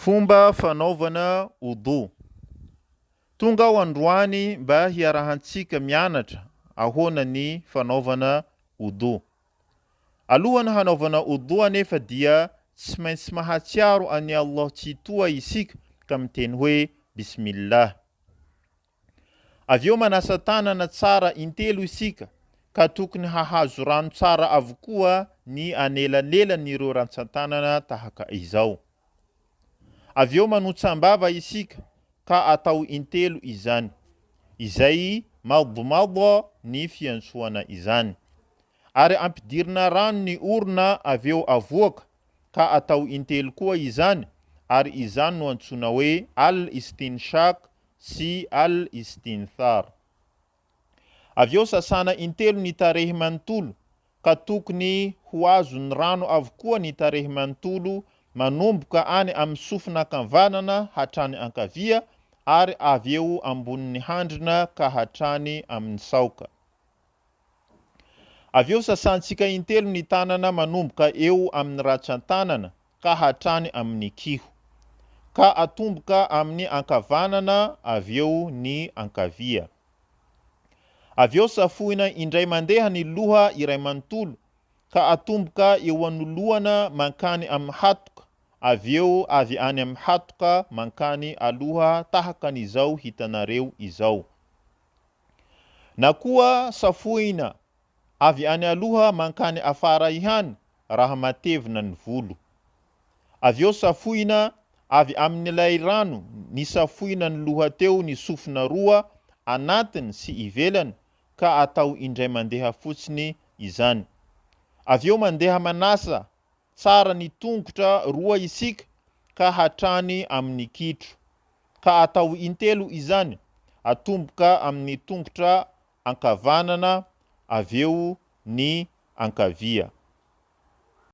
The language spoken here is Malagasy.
Fomba fanaovana Wudhu. Tonga aho androany mba hiarahantsika mianatra ahoana ny fanaovana Wudhu. Alohan'ny hanaovana Wudhu anefa dia tsy maintsy mahatsiaro an'i Allah Tsitoha isika ka miteny hoe Bismillah. Avy eo manasa tanana tsara intelo isika ka tokony hahazo rano tsara avokoa ny anelanelan'ireo rantsan-tanana tahaka izao. Avy eo manotsam-bava isika ka atao intelo izany, izay maobomaobo ny fiantsoana izany. Ary ampidirina rano ny orona avy eo avoaka ka atao intelo koa izany ary izany no antsoina hoe al-istinshaq sy al-istinthar. Avy eo sasana intelo ny tarehy manontolo, ka tokony ho azon'ny rano avokoa ny tarehy manontolo manomboka any amin'ny sofina ankavanana hatrany ankavia ary avy eo ambonin'ny handrina ka hatrany amin'ny saoka. Avy eo sasantsika intelo ny tanana manomboka eo amin'ny ratsan-tanana, ka hatrany amin'ny kiho, ka atomboka amin'ny ankavanana avy eo ny ankavia. Avy eo safoina indray mandeha ny loha iray manontolo, ka atomboka eo anoloana mankany amin'ny hatoka, avy eo avy any amin'ny hatoka mankany aloha tahaka an'izao hitanareo izao. Na koa safoina Avy any aloha mankany afara ihany raha matevina ny volo. Avy eo safoina avy amin'ilay rano nisafoina ny loha teo ny sofina roa anatiny sy ivelany ka atao indray mandeha fotsiny izany. Avy eo mandeha manasa tsara ny tongotra roa isika ka hatrany amin'ny kitro. Ka atao intelo izany, atomboka amin'ny tongotra ankavanana avy eo ny ankavia.